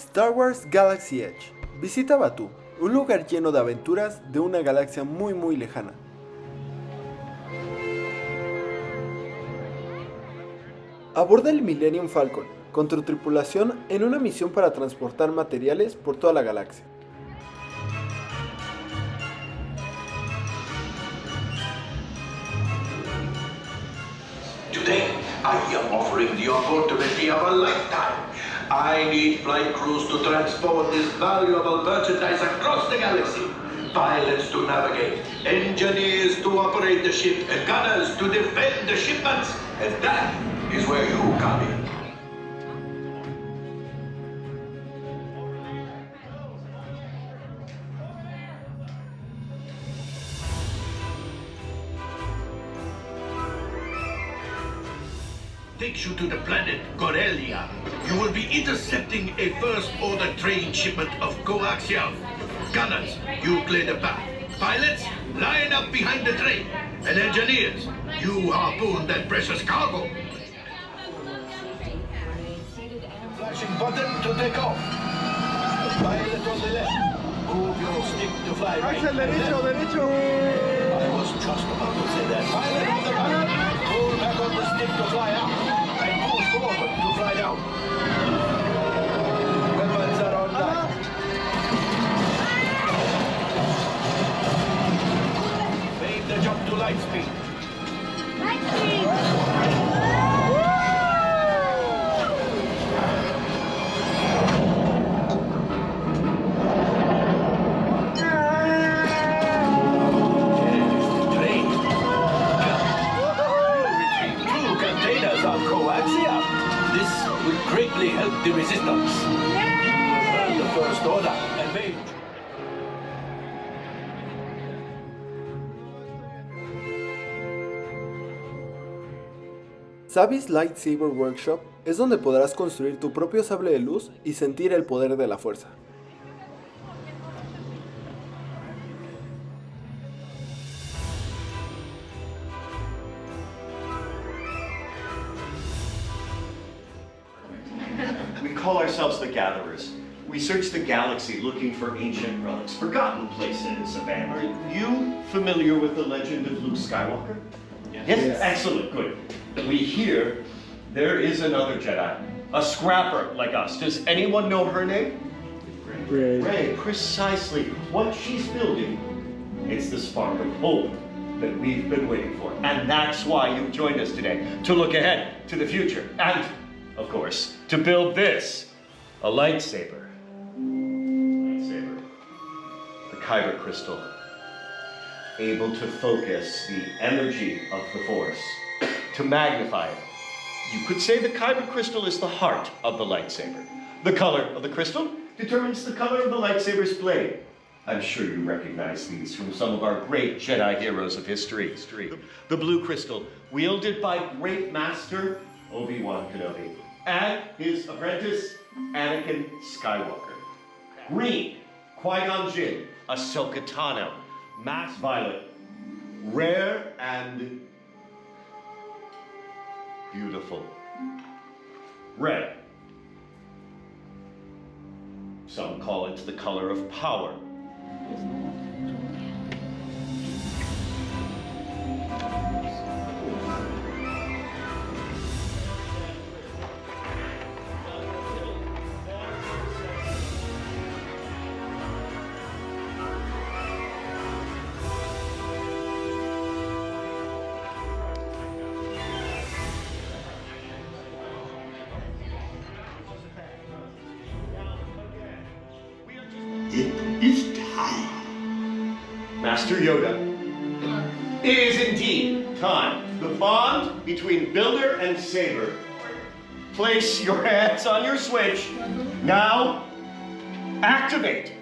Star Wars Galaxy Edge. Visita Batu, un lugar lleno de aventuras de una galaxia muy muy lejana. Aborda el Millennium Falcon con tu tripulación en una misión para transportar materiales por toda la galaxia. Today, I am offering the opportunity of a lifetime. I need flight crews to transport this valuable merchandise across the galaxy. Pilots to navigate, engineers to operate the ship, and gunners to defend the shipments. And that is where you come in. takes you to the planet intercepting a First Order train shipment of coaxium. Gunners, you clear the path. Pilots, line up behind the train. And engineers, you harpoon that precious cargo. Flashing button to take off. Pilot on the left. Move your stick to fly right. derecho, derecho. I was just about to Savi's Lightsaber Workshop es donde podrás construir tu propio sable de luz y sentir el poder de la fuerza. We call ourselves the Gatherers. We search the galaxy looking for ancient relics, forgotten places, abandoned. Are you familiar with the legend of Luke Skywalker? Yes. Excellent, good. We hear there is another Jedi, a scrapper like us. Does anyone know her name? Rey. Rey, precisely what she's building. It's the spark of hope that we've been waiting for. And that's why you've joined us today, to look ahead to the future. And, of course, to build this, a lightsaber. Lightsaber. The Kyber crystal. Able to focus the energy of the Force, to magnify it. You could say the Kyber crystal is the heart of the lightsaber. The color of the crystal determines the color of the lightsaber's blade. I'm sure you recognize these from some of our great Jedi heroes of history. The, the blue crystal, wielded by great master Obi-Wan Kenobi and his apprentice Anakin Skywalker. Green, Qui-Gon Jinn, Ahsoka Tano, Mass Violet, rare and beautiful. Red. Some call it the color of power. It is time. Master Yoda. It is indeed time. The bond between builder and saber. Place your hands on your switch. Now, activate.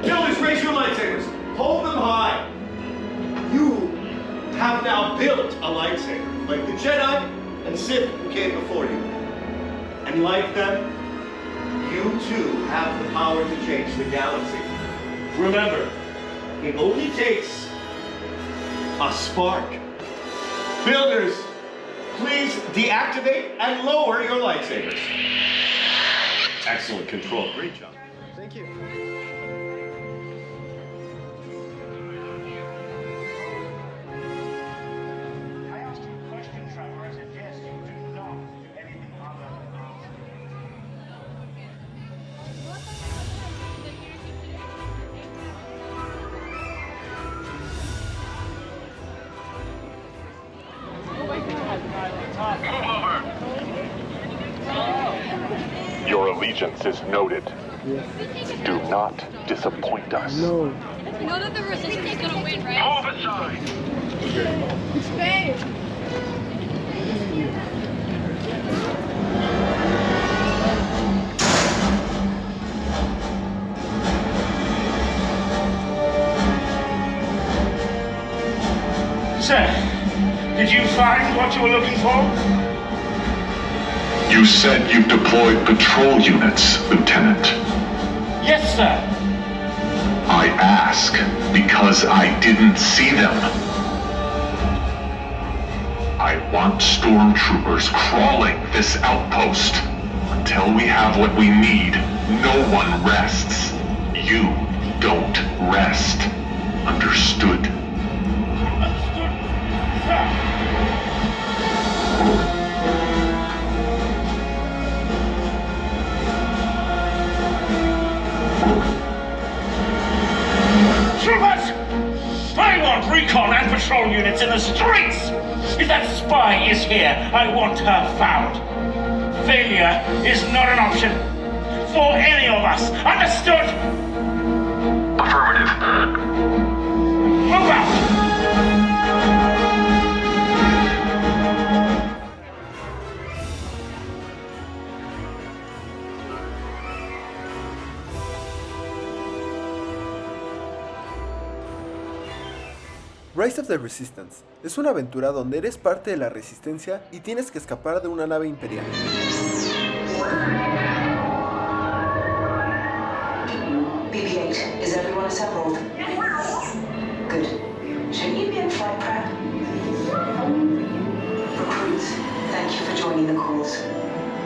Builders, raise your lightsabers. Hold them high. You have now built a lightsaber, like the Jedi and who came before you. And like them, you too have the power to change the galaxy. Remember, it only takes a spark. Builders, please deactivate and lower your lightsabers. Excellent control. Great job. Thank you. Allegiance is noted. Do not disappoint us. You know that the resistance is gonna win, right? Move aside! Sir, did you find what you were looking for? You said you've deployed patrol units, Lieutenant. Yes, sir. I ask because I didn't see them. I want stormtroopers crawling this outpost. Until we have what we need, no one rests. You don't rest. Understood? Troopers! I want recon and patrol units in the streets! If that spy is here, I want her found. Failure is not an option. For any of us. Understood? Affirmative. Move out! Rise of the Resistance es una aventura donde eres parte de la resistencia y tienes que escapar de una nave imperial. BB-8, is everyone assembled? Good. Shouldn't you be in flight prep? Recruits, thank you for joining the cause.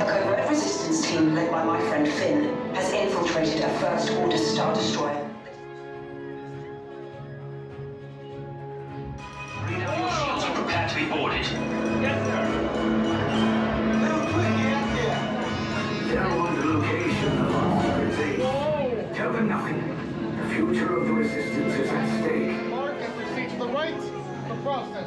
A covert resistance team led by my friend Finn has infiltrated a First Order Star Destroyer. And prepare to be boarded. Tell them the location of our secret base. Tell them nothing. The future of the resistance is at stake. Mark and proceed to the right for processing.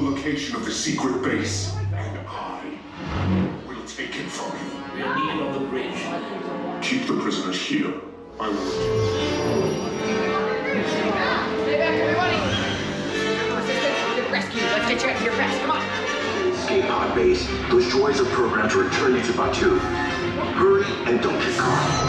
The location of the secret base, and I will take it from you. We'll need on the bridge. Keep the prisoners here. I will. Stay back, everybody! Resistance, get rescued. Let's get you out of here fast. Come on. Escape pod base. Those droids are programmed to return you to Batuu. Hurry and don't get caught.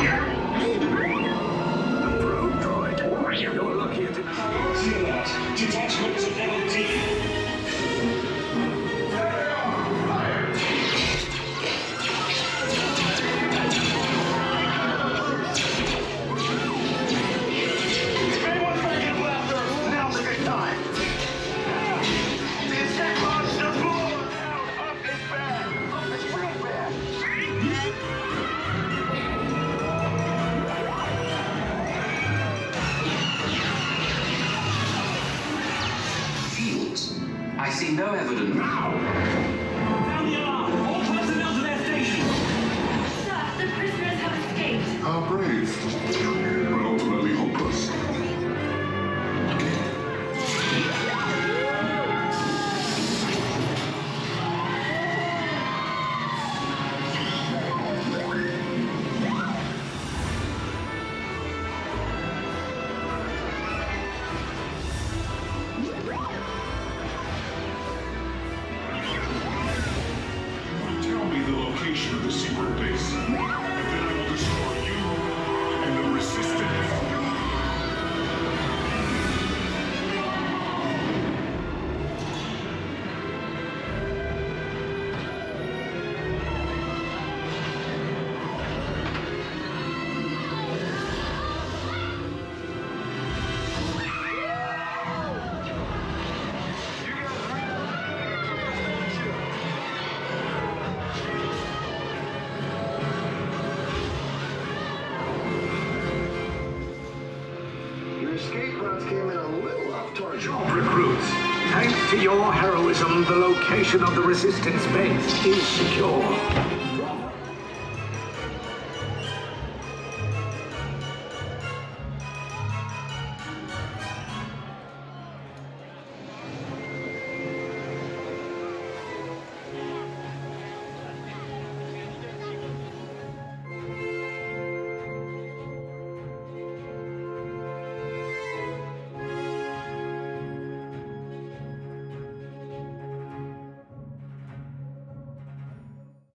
Just came in a little off target. Recruits. Thanks to your heroism, the location of the resistance base is secure.